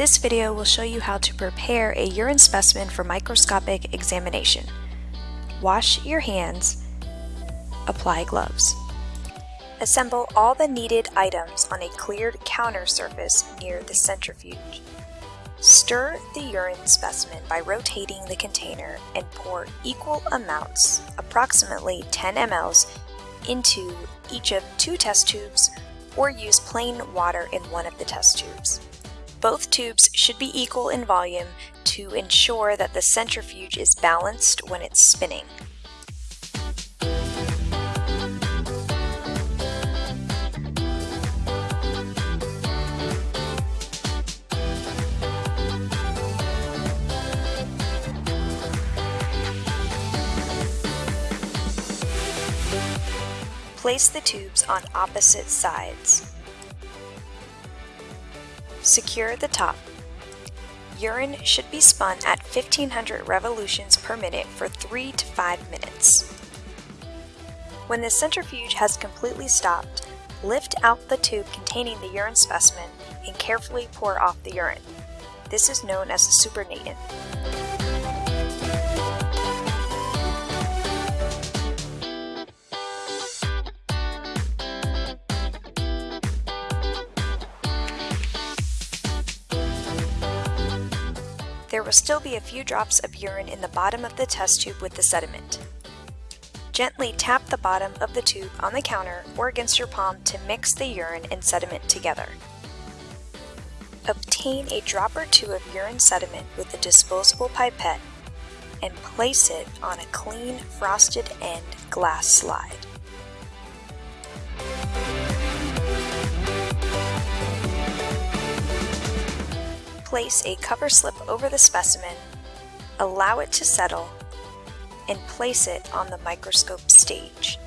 This video will show you how to prepare a urine specimen for microscopic examination. Wash your hands, apply gloves. Assemble all the needed items on a cleared counter surface near the centrifuge. Stir the urine specimen by rotating the container and pour equal amounts, approximately 10 mLs, into each of two test tubes or use plain water in one of the test tubes. Both tubes should be equal in volume to ensure that the centrifuge is balanced when it's spinning. Place the tubes on opposite sides. Secure the top. Urine should be spun at 1500 revolutions per minute for 3 to 5 minutes. When the centrifuge has completely stopped, lift out the tube containing the urine specimen and carefully pour off the urine. This is known as a supernatant. There will still be a few drops of urine in the bottom of the test tube with the sediment. Gently tap the bottom of the tube on the counter or against your palm to mix the urine and sediment together. Obtain a drop or two of urine sediment with a disposable pipette and place it on a clean frosted end glass slide. Place a cover slip over the specimen, allow it to settle, and place it on the microscope stage.